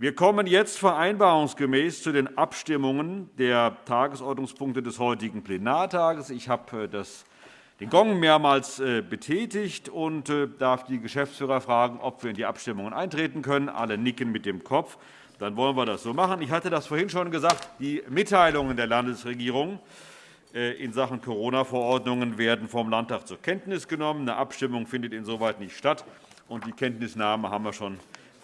Wir kommen jetzt vereinbarungsgemäß zu den Abstimmungen der Tagesordnungspunkte des heutigen Plenartages. Ich habe äh, den Gong mehrmals äh, betätigt und äh, darf die Geschäftsführer fragen, ob wir in die Abstimmungen eintreten können. Alle nicken mit dem Kopf. Dann wollen wir das so machen. Ich hatte das vorhin schon gesagt. Die Mitteilungen der Landesregierung in Sachen Corona-Verordnungen werden vom Landtag zur Kenntnis genommen. Eine Abstimmung findet insoweit nicht statt. und Die Kenntnisnahme haben wir schon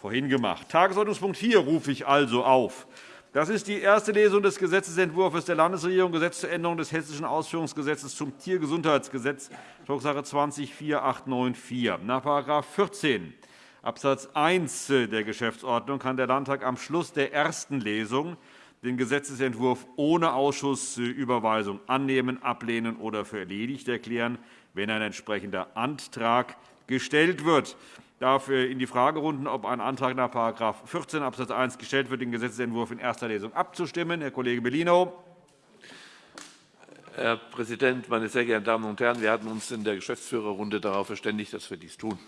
vorhin gemacht. Tagesordnungspunkt 4 rufe ich also auf. Das ist die erste Lesung des Gesetzentwurfs der Landesregierung Gesetz zur Änderung des Hessischen Ausführungsgesetzes zum Tiergesundheitsgesetz, Drucksache 20-4894. Nach § 14 Abs. 1 der Geschäftsordnung kann der Landtag am Schluss der ersten Lesung den Gesetzentwurf ohne Ausschussüberweisung annehmen, ablehnen oder für erledigt erklären, wenn ein entsprechender Antrag gestellt wird darf in die Fragerunden, ob ein Antrag nach § 14 Abs. 1 gestellt wird, den Gesetzentwurf in erster Lesung abzustimmen. Herr Kollege Bellino. Herr Präsident, meine sehr geehrten Damen und Herren! Wir hatten uns in der Geschäftsführerrunde darauf verständigt, dass wir dies tun.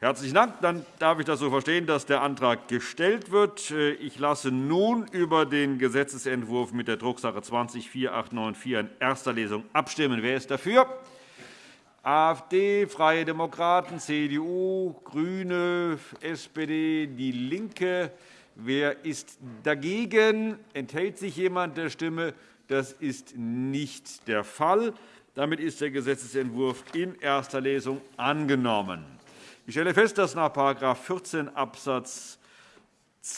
Herzlichen Dank. Dann darf ich das so verstehen, dass der Antrag gestellt wird. Ich lasse nun über den Gesetzentwurf mit der Drucksache 20-4894 in erster Lesung abstimmen. Wer ist dafür? AfD, Freie Demokraten, CDU, GRÜNE, SPD, DIE LINKE. Wer ist dagegen? Enthält sich jemand der Stimme? Das ist nicht der Fall. Damit ist der Gesetzentwurf in erster Lesung angenommen. Ich stelle fest, dass nach § 14 Abs.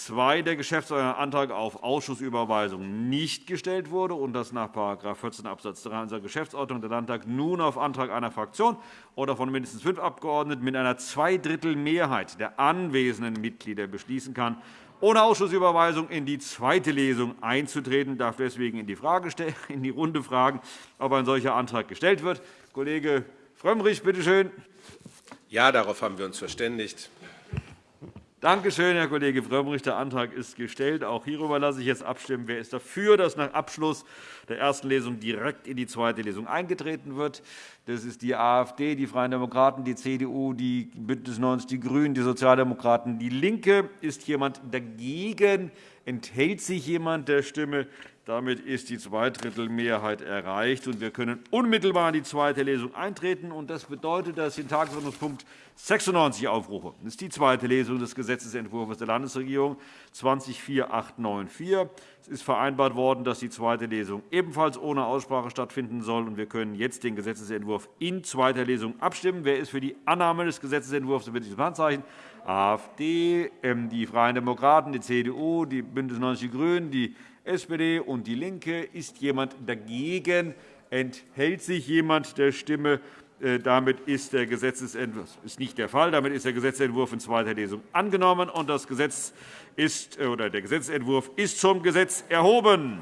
2 der Geschäftsordnung Antrag auf Ausschussüberweisung nicht gestellt wurde und dass nach § 14 Abs. 3 unserer Geschäftsordnung der Landtag nun auf Antrag einer Fraktion oder von mindestens fünf Abgeordneten mit einer Zweidrittelmehrheit der anwesenden Mitglieder beschließen kann, ohne Ausschussüberweisung in die zweite Lesung einzutreten. Ich darf deswegen in die, Frage in die Runde fragen, ob ein solcher Antrag gestellt wird. Kollege Frömmrich, bitte schön. Ja, darauf haben wir uns verständigt. Danke schön, Herr Kollege Frömmrich. Der Antrag ist gestellt. Auch hierüber lasse ich jetzt abstimmen. Wer ist dafür, dass nach Abschluss der ersten Lesung direkt in die zweite Lesung eingetreten wird? Das ist die AfD, die Freien Demokraten, die CDU, die BÜNDNIS 90 die GRÜNEN, die Sozialdemokraten, DIE LINKE. Ist jemand dagegen? Enthält sich jemand der Stimme? Damit ist die Zweidrittelmehrheit erreicht, und wir können unmittelbar in die zweite Lesung eintreten. Das bedeutet, dass ich den Tagesordnungspunkt 96 aufrufe. Das ist die zweite Lesung des Gesetzentwurfs der Landesregierung 204894. Es ist vereinbart worden, dass die zweite Lesung ebenfalls ohne Aussprache stattfinden soll. Wir können jetzt den Gesetzentwurf in zweiter Lesung abstimmen. Wer ist für die Annahme des Gesetzentwurfs, bitte ich das Handzeichen. AfD, die Freien Demokraten, die CDU, die BÜNDNIS 90 die GRÜNEN, die SPD und DIE LINKE. Ist jemand dagegen? Enthält sich jemand der Stimme? Äh, damit ist der Gesetzentwurf ist nicht der Fall. Damit ist der Gesetzentwurf in zweiter Lesung angenommen, und das Gesetz ist, äh, oder der Gesetzentwurf ist zum Gesetz erhoben.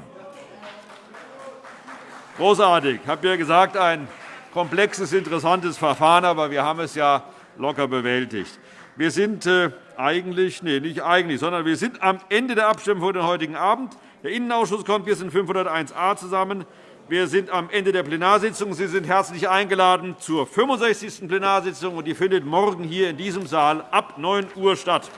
Großartig. Ich habe ja gesagt, ein komplexes, interessantes Verfahren, aber wir haben es ja locker bewältigt. Wir sind äh, eigentlich, nee, nicht eigentlich, sondern wir sind am Ende der Abstimmung für den heutigen Abend. Der Innenausschuss kommt bis in 501a zusammen. Wir sind am Ende der Plenarsitzung. Sie sind herzlich eingeladen zur 65. Plenarsitzung. Die findet morgen hier in diesem Saal ab 9 Uhr statt.